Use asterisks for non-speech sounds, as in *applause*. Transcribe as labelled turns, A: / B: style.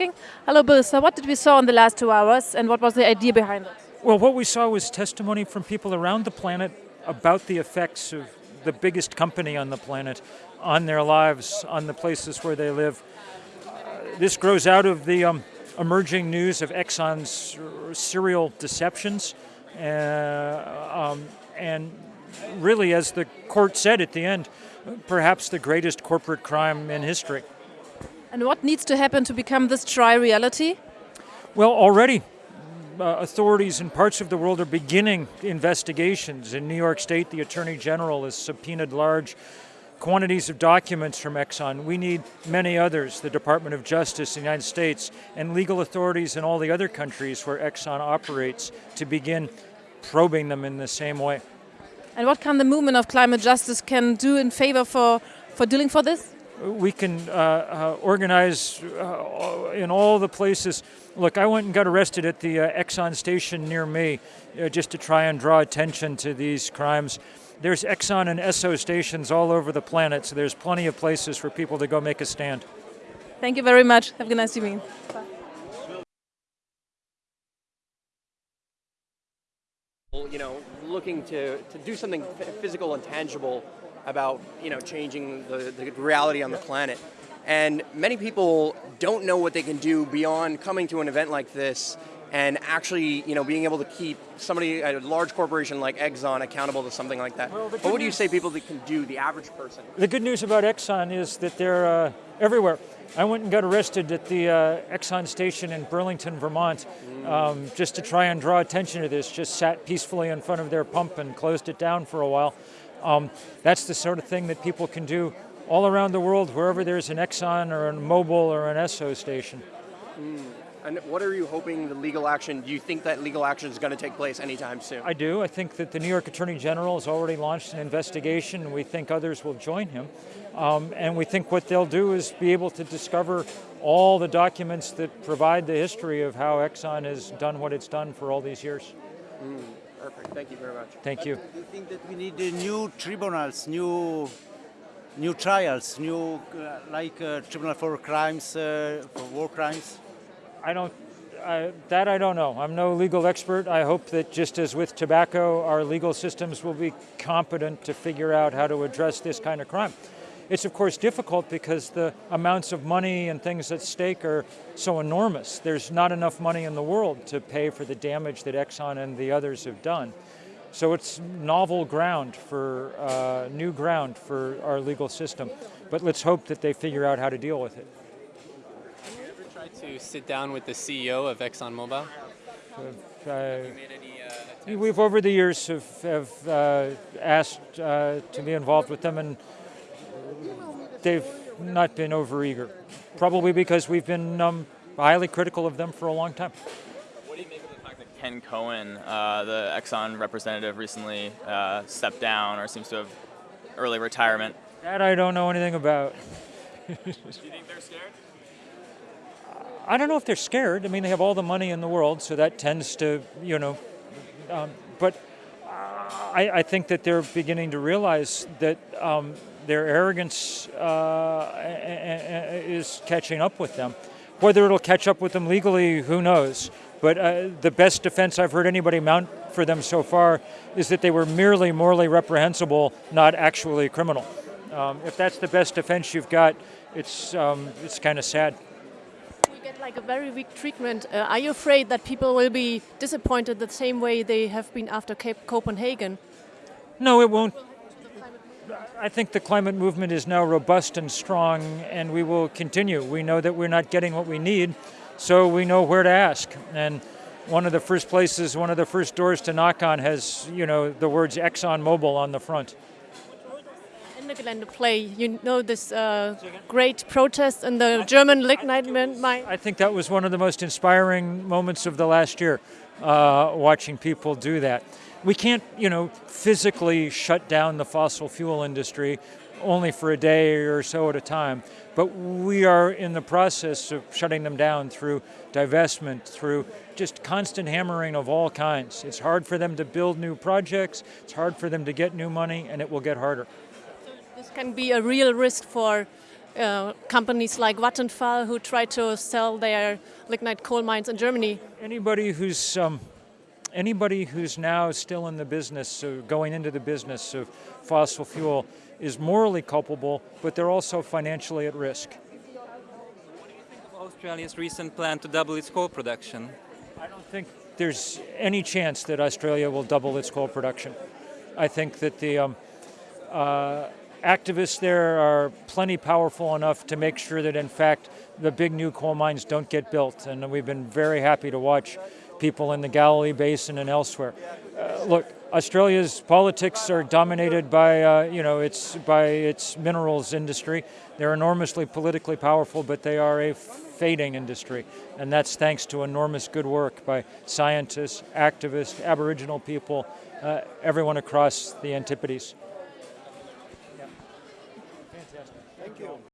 A: talking. Hello, Bill. So what did we saw in the last two hours and what was the idea behind it?
B: Well, what we saw was testimony from people around the planet about the effects of the biggest company on the planet on their lives, on the places where they live. This grows out of the um, emerging news of Exxon's serial deceptions. Uh, um, and really, as the court said at the end, perhaps the greatest corporate crime in history.
A: And what needs to happen to become this dry reality?
B: Well, already uh, authorities in parts of the world are beginning investigations. In New York State, the Attorney General has subpoenaed large quantities of documents from Exxon. We need many others, the Department of Justice in the United States, and legal authorities in all the other countries where Exxon operates to begin probing them in the same way.
A: And what can the movement of climate justice can do in favor for, for dealing for this?
B: We can uh, uh, organize uh, in all the places. Look, I went and got arrested at the uh, Exxon station near me uh, just to try and draw attention to these crimes. There's Exxon and Esso stations all over the planet, so there's plenty of places for people to go make a stand.
A: Thank you very much. Have a nice evening. Bye.
C: You know, looking to, to do something physical and tangible about you know changing the, the reality on the planet. And many people don't know what they can do beyond coming to an event like this and actually, you know, being able to keep somebody, a large corporation like Exxon, accountable to something like that. Well, what would you say people that can do, the average person?
B: The good news about Exxon is that they're uh, everywhere. I went and got arrested at the uh, Exxon station in Burlington, Vermont, um, just to try and draw attention to this. Just sat peacefully in front of their pump and closed it down for a while. Um, that's the sort of thing that people can do all around the world, wherever there's an Exxon or a Mobil or an Esso station.
C: Mm. And what are you hoping the legal action, do you think that legal action is going to take place anytime soon?
B: I do. I think that the New York Attorney General has already launched an investigation and we think others will join him. Um, and we think what they'll do is be able to discover all the documents that provide the history of how Exxon has done what it's done for all these years.
C: Mm, perfect. Thank you very much.
B: Thank you.
D: Do you think that we need uh, new tribunals, new new trials, new uh, like uh, tribunal for crimes, uh, for war crimes?
B: I don't, I, that I don't know. I'm no legal expert. I hope that just as with tobacco, our legal systems will be competent to figure out how to address this kind of crime. It's of course difficult because the amounts of money and things at stake are so enormous. There's not enough money in the world to pay for the damage that Exxon and the others have done. So it's novel ground for, uh, new ground for our legal system. But let's hope that they figure out how to deal with it
E: to sit down with the CEO of ExxonMobil? Uh,
B: uh, we've over the years have, have uh, asked uh, to be involved with them and they've not been overeager. Probably because we've been um, highly critical of them for a long time.
E: What do you make of the fact that Ken Cohen, uh, the Exxon representative, recently uh, stepped down or seems to have early retirement?
B: That I don't know anything about. *laughs*
E: do you think they're scared?
B: I don't know if they're scared. I mean, they have all the money in the world, so that tends to, you know, um, but I, I, think that they're beginning to realize that um, their arrogance uh, is catching up with them. Whether it'll catch up with them legally, who knows? But uh, the best defense I've heard anybody mount for them so far is that they were merely morally reprehensible, not actually criminal. Um, if that's the best defense you've got, it's, um, it's kind of sad
A: like a very weak treatment, uh, are you afraid that people will be disappointed the same way they have been after Cape Copenhagen?
B: No, it won't. I think the climate movement is now robust and strong, and we will continue. We know that we're not getting what we need, so we know where to ask. And one of the first places, one of the first doors to knock on has, you know, the words Exxon Mobil on the front.
A: Ende Gelände play? You know this uh, great protest in the German lignite mine?
B: I think that was one of the most inspiring moments of the last year, uh, watching people do that. We can't, you know, physically shut down the fossil fuel industry only for a day or so at a time, but we are in the process of shutting them down through divestment, through just constant hammering of all kinds. It's hard for them to build new projects, it's hard for them to get new money, and it will get harder
A: this can be a real risk for uh, companies like Vattenfall who try to sell their lignite coal mines in Germany.
B: Anybody who's um, anybody who's now still in the business, of going into the business of fossil fuel, is morally culpable, but they're also financially at risk.
F: What do you think of Australia's recent plan to double its coal production.
B: I don't think there's any chance that Australia will double its coal production. I think that the um, uh, activists there are plenty powerful enough to make sure that, in fact, the big new coal mines don't get built. And we've been very happy to watch people in the Galilee Basin and elsewhere. Uh, look, Australia's politics are dominated by, uh, you know, its by its minerals industry. They're enormously politically powerful, but they are a fading industry, and that's thanks to enormous good work by scientists, activists, Aboriginal people, uh, everyone across the Antipodes.